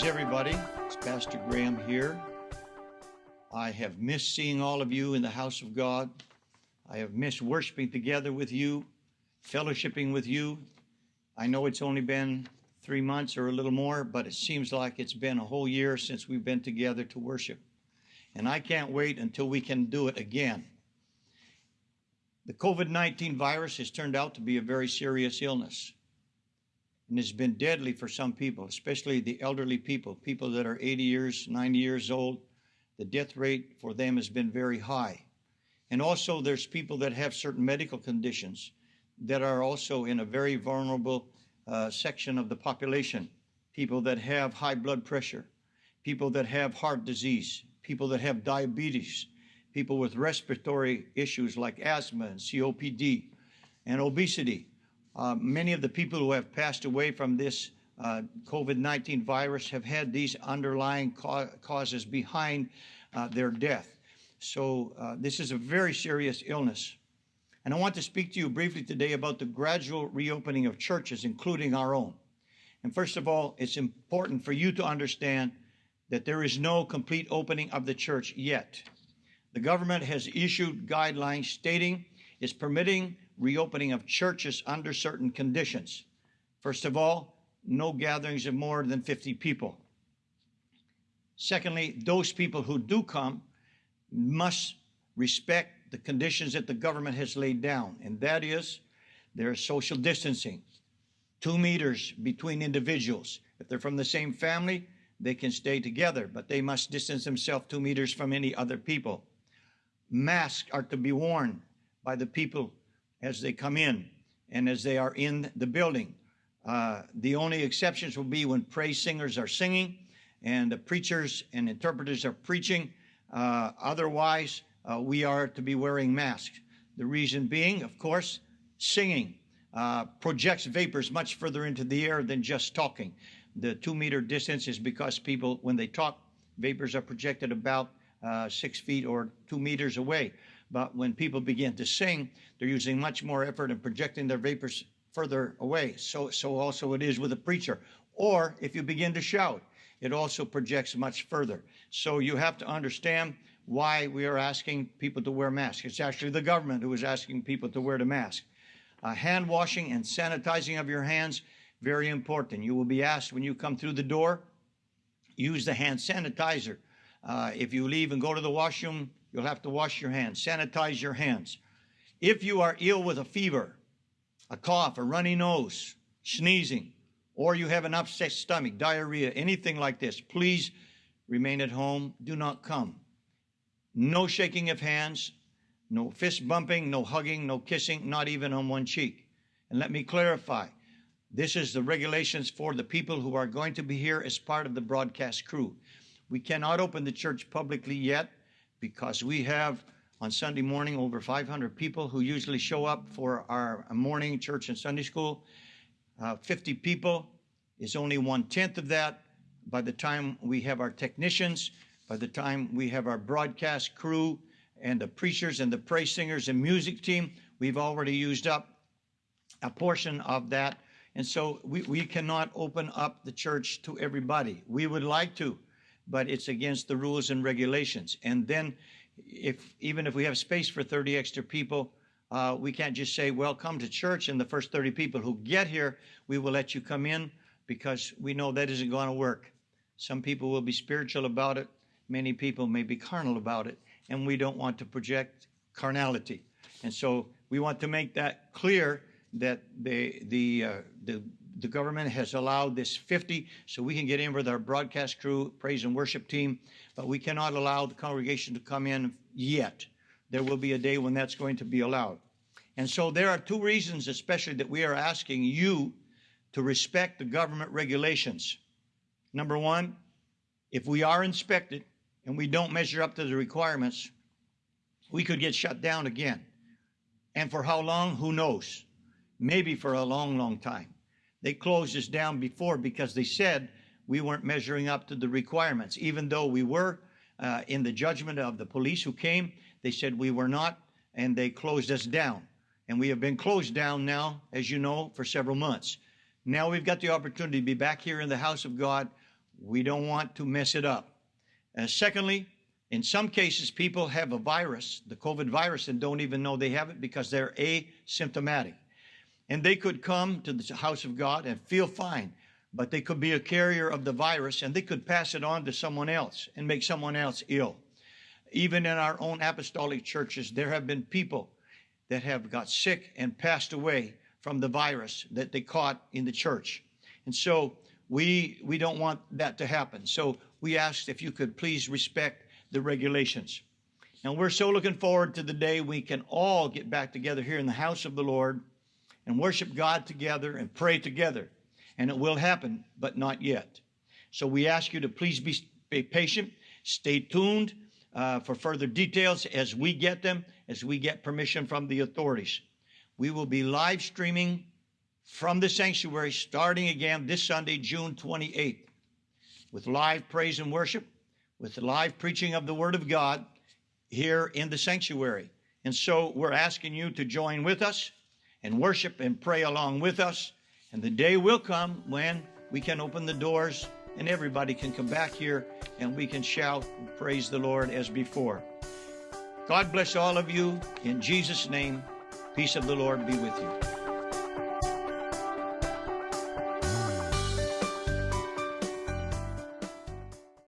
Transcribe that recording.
Greetings, everybody. It's Pastor Graham here. I have missed seeing all of you in the house of God. I have missed worshiping together with you, fellowshipping with you. I know it's only been three months or a little more, but it seems like it's been a whole year since we've been together to worship. And I can't wait until we can do it again. The COVID 19 virus has turned out to be a very serious illness and it's been deadly for some people, especially the elderly people, people that are 80 years, 90 years old. The death rate for them has been very high. And also, there's people that have certain medical conditions that are also in a very vulnerable uh, section of the population. People that have high blood pressure, people that have heart disease, people that have diabetes, people with respiratory issues like asthma and COPD and obesity. Uh, many of the people who have passed away from this uh, COVID-19 virus have had these underlying ca causes behind uh, their death. So uh, this is a very serious illness. And I want to speak to you briefly today about the gradual reopening of churches, including our own. And first of all, it's important for you to understand that there is no complete opening of the church yet. The government has issued guidelines stating it's permitting reopening of churches under certain conditions. First of all, no gatherings of more than 50 people. Secondly, those people who do come must respect the conditions that the government has laid down, and that is there's social distancing, two meters between individuals. If they're from the same family, they can stay together, but they must distance themselves two meters from any other people. Masks are to be worn by the people as they come in and as they are in the building. Uh, the only exceptions will be when praise singers are singing and the preachers and interpreters are preaching. Uh, otherwise, uh, we are to be wearing masks. The reason being, of course, singing uh, projects vapors much further into the air than just talking. The two meter distance is because people, when they talk, vapors are projected about uh, six feet or two meters away. But when people begin to sing, they're using much more effort in projecting their vapors further away. So, so also it is with a preacher. Or if you begin to shout, it also projects much further. So you have to understand why we are asking people to wear masks. It's actually the government who is asking people to wear the mask. Uh, hand washing and sanitizing of your hands, very important. You will be asked when you come through the door, use the hand sanitizer. Uh, if you leave and go to the washroom, You'll have to wash your hands, sanitize your hands. If you are ill with a fever, a cough, a runny nose, sneezing, or you have an upset stomach, diarrhea, anything like this, please remain at home. Do not come. No shaking of hands, no fist bumping, no hugging, no kissing, not even on one cheek. And let me clarify this is the regulations for the people who are going to be here as part of the broadcast crew. We cannot open the church publicly yet because we have on Sunday morning over 500 people who usually show up for our morning church and Sunday school. Uh, 50 people is only one tenth of that. By the time we have our technicians, by the time we have our broadcast crew and the preachers and the praise singers and music team, we've already used up a portion of that. And so we, we cannot open up the church to everybody. We would like to, but it's against the rules and regulations. And then if even if we have space for 30 extra people, uh, we can't just say, well, come to church and the first 30 people who get here, we will let you come in because we know that isn't going to work. Some people will be spiritual about it. Many people may be carnal about it. And we don't want to project carnality. And so we want to make that clear that the, the, uh, the the government has allowed this 50 so we can get in with our broadcast crew, praise and worship team, but we cannot allow the congregation to come in yet. There will be a day when that's going to be allowed. And so there are two reasons, especially, that we are asking you to respect the government regulations. Number one, if we are inspected and we don't measure up to the requirements, we could get shut down again. And for how long? Who knows? Maybe for a long, long time. They closed us down before because they said we weren't measuring up to the requirements. Even though we were uh, in the judgment of the police who came, they said we were not, and they closed us down. And we have been closed down now, as you know, for several months. Now we've got the opportunity to be back here in the house of God We don't want to mess it up. Uh, secondly, in some cases, people have a virus, the COVID virus, and don't even know they have it because they're asymptomatic. And they could come to the house of God and feel fine, but they could be a carrier of the virus and they could pass it on to someone else and make someone else ill. Even in our own apostolic churches, there have been people that have got sick and passed away from the virus that they caught in the church. And so we we don't want that to happen. So we asked if you could please respect the regulations. And we're so looking forward to the day we can all get back together here in the house of the Lord and worship God together and pray together. And it will happen, but not yet. So we ask you to please be, be patient, stay tuned uh, for further details as we get them, as we get permission from the authorities. We will be live streaming from the sanctuary starting again this Sunday, June 28th, with live praise and worship with live preaching of the Word of God here in the sanctuary. And so we're asking you to join with us and worship and pray along with us. And the day will come when we can open the doors and everybody can come back here and we can shout and praise the Lord as before. God bless all of you. In Jesus' name, peace of the Lord be with you.